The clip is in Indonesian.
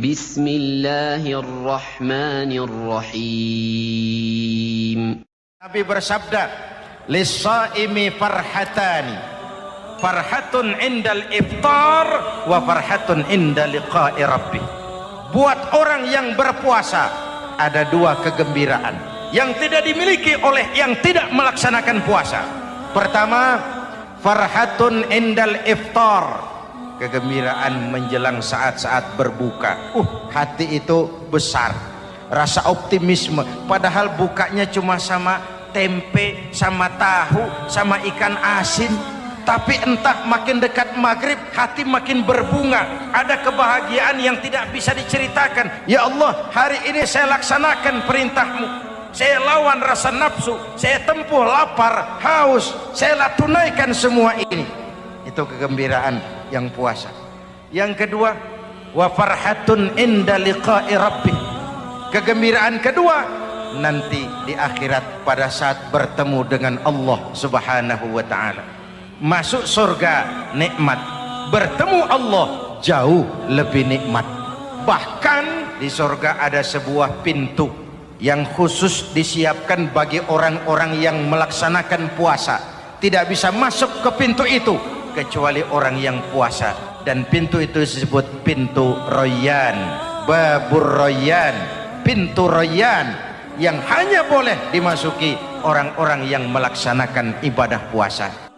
بسم الله الرحمن الرحيم Nabi bersabda, "Lis-shaimi farhatani. Farhatun indal iftar wa farhatun inda liqa'i rabbih." Buat orang yang berpuasa ada dua kegembiraan yang tidak dimiliki oleh yang tidak melaksanakan puasa. Pertama, farhatun indal iftar. Kegembiraan menjelang saat-saat berbuka. Uh, hati itu besar rasa optimisme. Padahal bukanya cuma sama tempe sama tahu sama ikan asin. Tapi entah makin dekat maghrib hati makin berbunga. Ada kebahagiaan yang tidak bisa diceritakan. Ya Allah hari ini saya laksanakan perintahmu. Saya lawan rasa nafsu saya tempuh lapar haus. Saya tunaikan semua ini. Itu kegembiraan yang puasa. Yang kedua wa farhatun inda liqa'i rabbih. Kegembiraan kedua nanti di akhirat pada saat bertemu dengan Allah subhanahu wa ta'ala. Masuk surga nikmat. Bertemu Allah jauh lebih nikmat. Bahkan di surga ada sebuah pintu yang khusus disiapkan bagi orang-orang yang melaksanakan puasa. Tidak bisa masuk ke pintu itu kecuali orang yang puasa. Dan pintu itu disebut pintu royan. Babur royan. Pintu royan yang hanya boleh dimasuki orang-orang yang melaksanakan ibadah puasa